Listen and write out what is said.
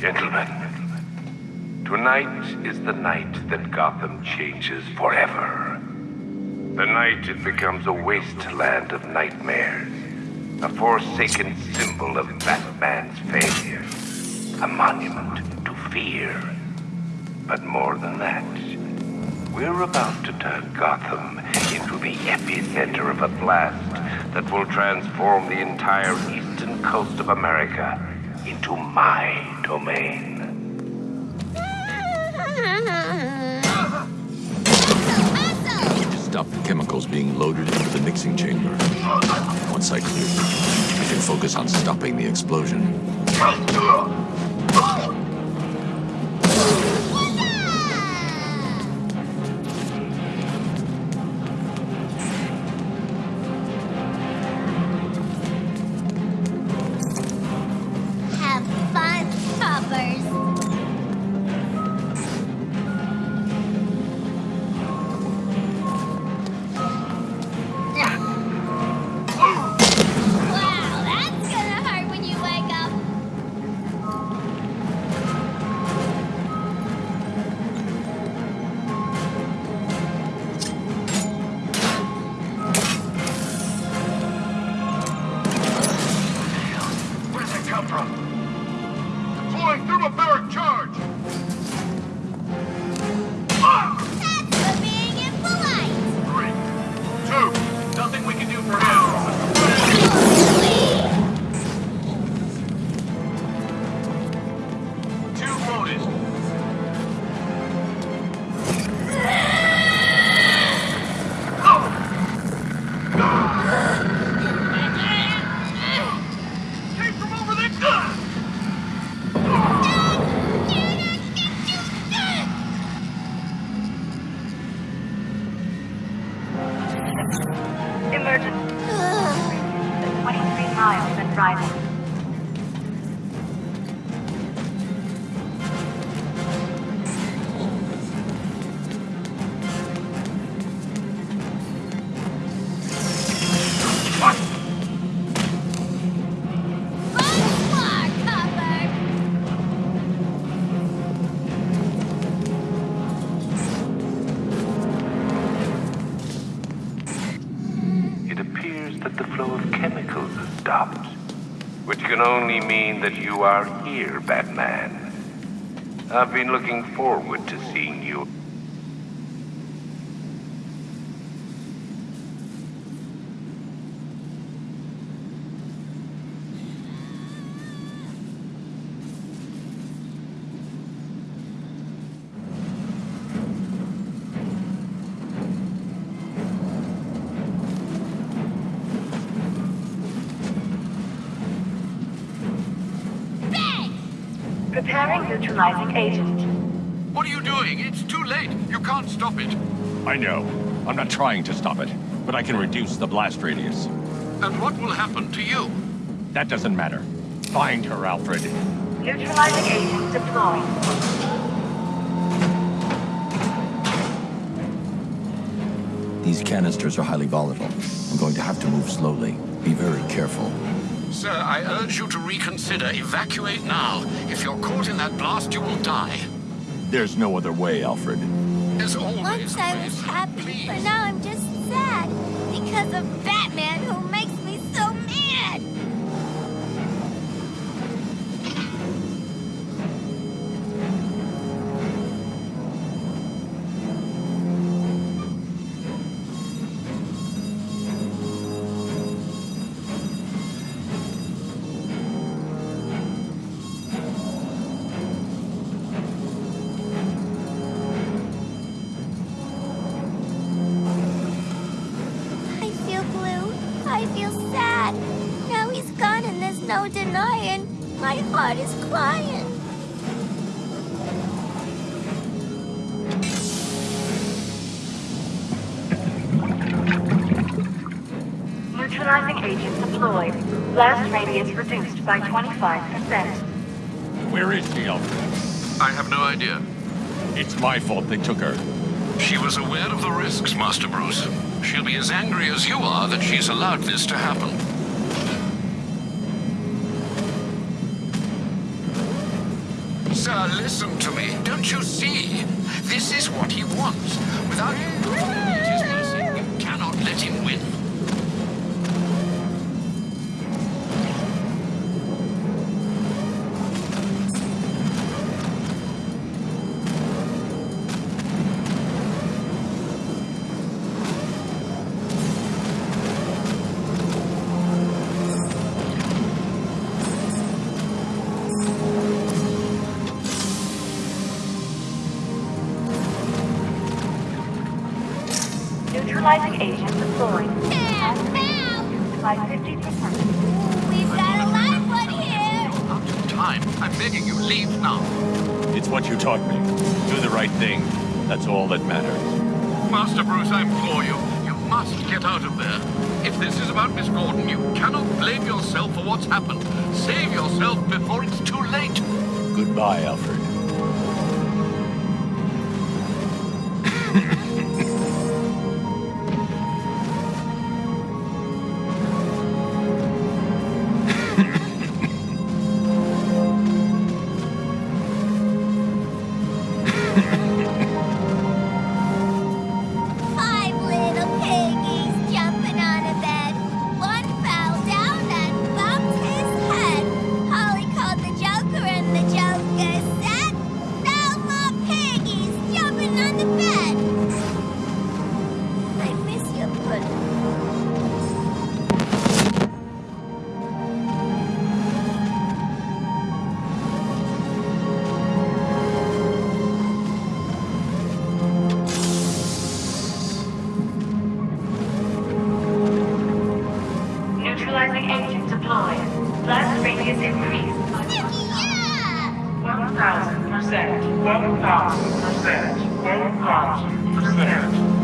Gentlemen, tonight is the night that Gotham changes forever. The night it becomes a wasteland of nightmares. A forsaken symbol of Batman's failure. A monument to fear. But more than that, we're about to turn Gotham into the epicenter of a blast that will transform the entire eastern coast of America into my domain. Stop the chemicals being loaded into the mixing chamber. Once I clear them, I can focus on stopping the explosion. Can only mean that you are here, Batman. I've been looking forward to seeing you. Preparing neutralizing agent. What are you doing? It's too late. You can't stop it. I know. I'm not trying to stop it, but I can reduce the blast radius. And what will happen to you? That doesn't matter. Find her, Alfred. Neutralizing agent deployed. These canisters are highly volatile. I'm going to have to move slowly. Be very careful. Sir, I urge you to reconsider. Evacuate now. If you're caught in that blast, you will die. There's no other way, Alfred. There's always Once a I way, was happy, Please. but now I'm just sad because of Batman I feel sad. Now he's gone and there's no denying. My heart is crying. Neutralizing agent deployed. Blast radius reduced by 25%. Where is she, Alfred? I have no idea. It's my fault they took her. She was aware of the risks, Master Bruce. She'll be as angry as you are that she's allowed this to happen. Sir, listen to me. Don't you see? This is what he wants. Without Neutralizing agent deployed. There, now! By 50%. We've got a live one here! Out of time. I'm begging you, leave now. It's what you taught me. Do the right thing. That's all that matters. Master Bruce, I implore you. You must get out of there. If this is about Miss Gordon, you cannot blame yourself for what's happened. Save yourself before it's too late. Goodbye, Alfred. Neutralizing agent deployed. Blast radius increased by 1000%. 1000%. 1000%. Miss me?